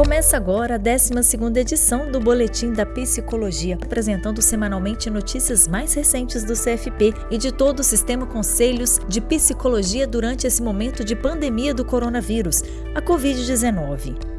Começa agora a 12ª edição do Boletim da Psicologia, apresentando semanalmente notícias mais recentes do CFP e de todo o sistema conselhos de psicologia durante esse momento de pandemia do coronavírus, a Covid-19.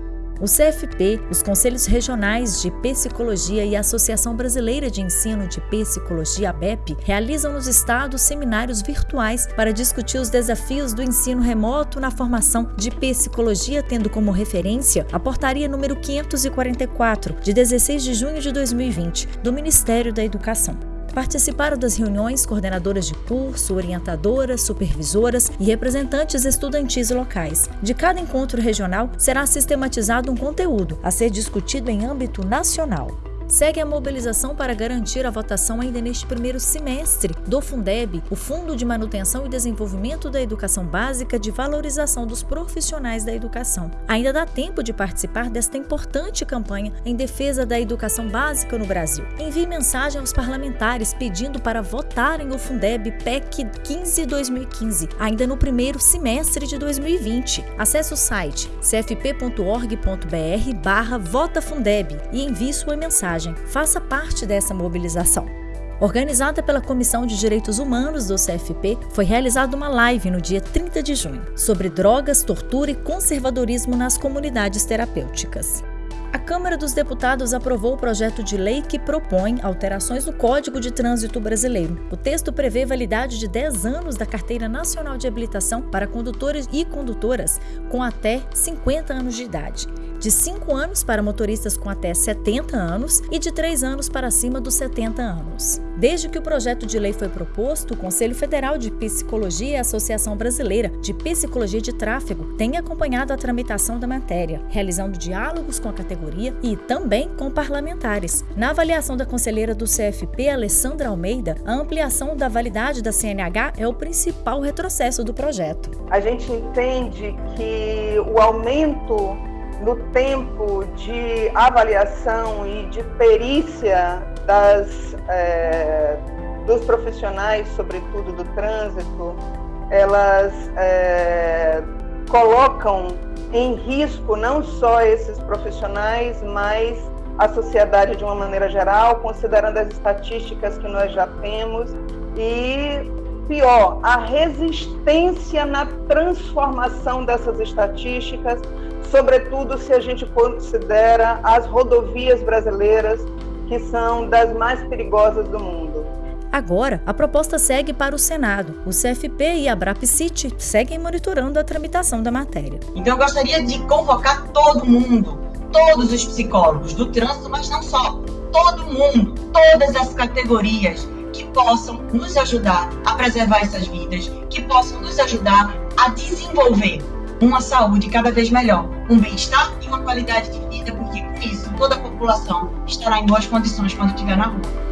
O CFP, os Conselhos Regionais de Psicologia e a Associação Brasileira de Ensino de Psicologia, ABEP, realizam nos estados seminários virtuais para discutir os desafios do ensino remoto na formação de psicologia, tendo como referência a portaria número 544, de 16 de junho de 2020, do Ministério da Educação. Participaram das reuniões coordenadoras de curso, orientadoras, supervisoras e representantes estudantis locais. De cada encontro regional será sistematizado um conteúdo a ser discutido em âmbito nacional segue a mobilização para garantir a votação ainda neste primeiro semestre do Fundeb, o Fundo de Manutenção e Desenvolvimento da Educação Básica de Valorização dos Profissionais da Educação. Ainda dá tempo de participar desta importante campanha em defesa da educação básica no Brasil. Envie mensagem aos parlamentares pedindo para votarem o Fundeb PEC 15-2015, ainda no primeiro semestre de 2020. Acesse o site cfp.org.br barra VotaFundeb e envie sua mensagem faça parte dessa mobilização. Organizada pela Comissão de Direitos Humanos do CFP, foi realizada uma live no dia 30 de junho sobre drogas, tortura e conservadorismo nas comunidades terapêuticas. A Câmara dos Deputados aprovou o projeto de lei que propõe alterações no Código de Trânsito Brasileiro. O texto prevê validade de 10 anos da Carteira Nacional de Habilitação para condutores e condutoras com até 50 anos de idade de 5 anos para motoristas com até 70 anos e de 3 anos para acima dos 70 anos. Desde que o projeto de lei foi proposto, o Conselho Federal de Psicologia e a Associação Brasileira de Psicologia de Tráfego têm acompanhado a tramitação da matéria, realizando diálogos com a categoria e também com parlamentares. Na avaliação da conselheira do CFP, Alessandra Almeida, a ampliação da validade da CNH é o principal retrocesso do projeto. A gente entende que o aumento no tempo de avaliação e de perícia das, é, dos profissionais, sobretudo do trânsito, elas é, colocam em risco não só esses profissionais, mas a sociedade de uma maneira geral, considerando as estatísticas que nós já temos. E pior, a resistência na transformação dessas estatísticas, sobretudo se a gente considera as rodovias brasileiras, que são das mais perigosas do mundo. Agora, a proposta segue para o Senado. O CFP e a BRAPCIT seguem monitorando a tramitação da matéria. Então, eu gostaria de convocar todo mundo, todos os psicólogos do trânsito, mas não só, todo mundo, todas as categorias que possam nos ajudar a preservar essas vidas, que possam nos ajudar a desenvolver uma saúde cada vez melhor, um bem-estar e uma qualidade de vida, porque com isso toda a população estará em boas condições quando estiver na rua.